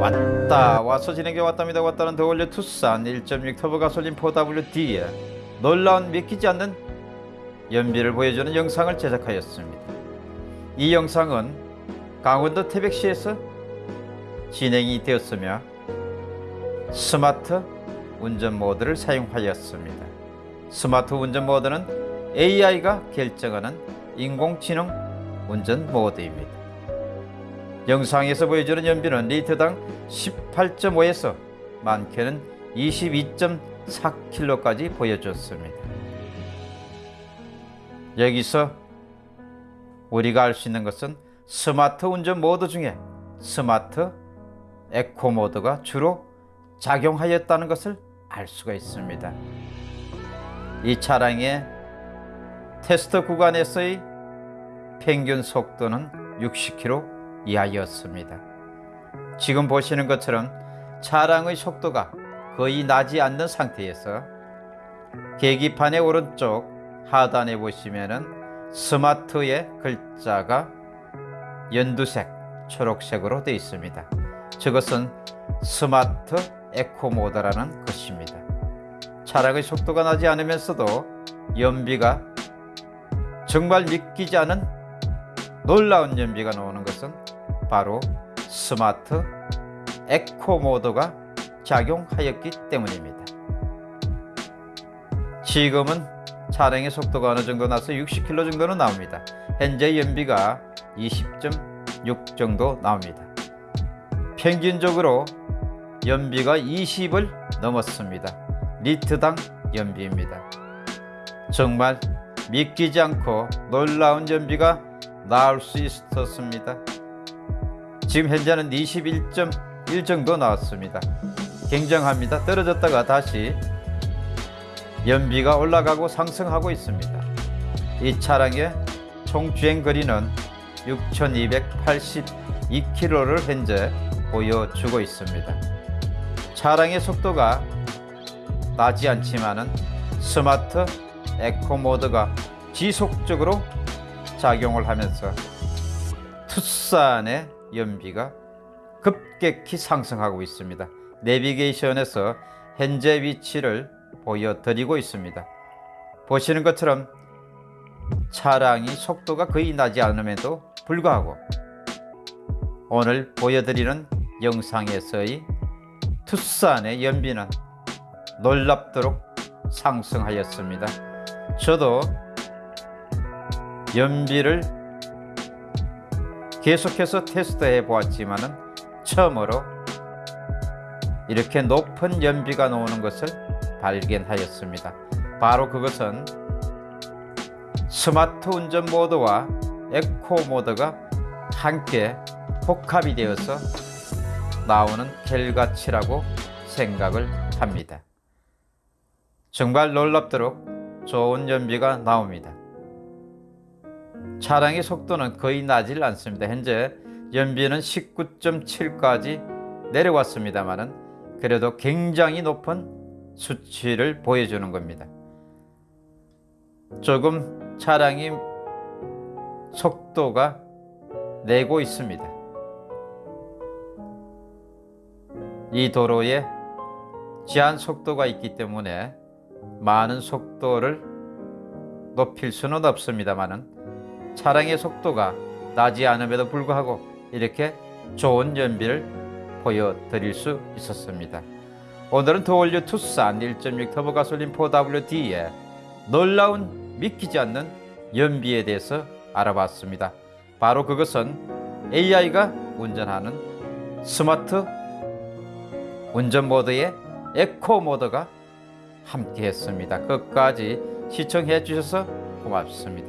맞서 진행해 왔답니다. 왔다는 더올려 투싼 1.6 터보 가솔린 4WD에 놀라운 믿기지 않는 연비를 보여주는 영상을 제작하였습니다. 이 영상은 강원도 태백시에서 진행이 되었으며 스마트 운전 모드를 사용하였습니다. 스마트 운전 모드는 AI가 결정하는 인공지능 운전 모드입니다. 영상에서 보여주는 연비는 리터당 18.5에서 많게는 22.4km까지 보여줬습니다. 여기서 우리가 알 수 있는 것은 스마트 운전 모드 중에 스마트 에코 모드가 주로 작용하였다는 것을 알 수가 있습니다. 이 차량의 테스트 구간에서의 평균 속도는 60km 이하였습니다. 지금 보시는 것처럼 차량의 속도가 거의 나지 않는 상태에서 계기판의 오른쪽 하단에 보시면은 스마트의 글자가 연두색, 초록색으로 되어 있습니다. 저것은 스마트 에코 모드라는 것입니다. 차량의 속도가 나지 않으면서도 연비가 정말 믿기지 않은 놀라운 연비가 나오는 것은 바로 스마트 에코 모드가 작용하였기 때문입니다. 지금은 차량의 속도가 어느 정도 나서 60km 정도는 나옵니다. 현재 연비가 20.6 정도 나옵니다. 평균적으로 연비가 20을 넘었습니다. 리트당 연비입니다. 정말 믿기지 않고 놀라운 연비가 나올 수 있었습니다. 지금 현재는 21.1 정도 나왔습니다. 굉장합니다. 떨어졌다가 다시 연비가 올라가고 상승하고 있습니다. 이 차량의 총 주행 거리는 6,282km를 현재 보여주고 있습니다. 차량의 속도가 나지 않지만은 스마트 에코 모드가 지속적으로 작용을 하면서 투싼의 연비가 급격히 상승하고 있습니다. 내비게이션에서 현재 위치를 보여드리고 있습니다. 보시는 것처럼 차량이 속도가 거의 나지 않음에도 불구하고 오늘 보여드리는 영상에서의 투싼의 연비는 놀랍도록 상승하였습니다. 저도 연비를 계속해서 테스트해 보았지만은 처음으로 이렇게 높은 연비가 나오는 것을 발견하였습니다. 바로 그것은 스마트 운전 모드와 에코 모드가 함께 복합이 되어서 나오는 결과치라고 생각을 합니다. 정말 놀랍도록 좋은 연비가 나옵니다. 차량의 속도는 거의 나질 않습니다. 현재 연비는 19.7까지 내려왔습니다만은 그래도 굉장히 높은 수치를 보여주는 겁니다. 조금 차량이 속도가 내고 있습니다. 이 도로에 제한 속도가 있기 때문에 많은 속도를 높일 수는 없습니다만은 차량의 속도가 나지 않음에도 불구하고 이렇게 좋은 연비를 보여드릴 수 있었습니다. 오늘은 더 올 뉴 투싼 1.6 터보 가솔린 4WD의 놀라운 믿기지 않는 연비에 대해서 알아봤습니다. 바로 그것은 AI가 운전하는 스마트 운전 모드의 에코 모드가 함께 했습니다. 끝까지 시청해 주셔서 고맙습니다.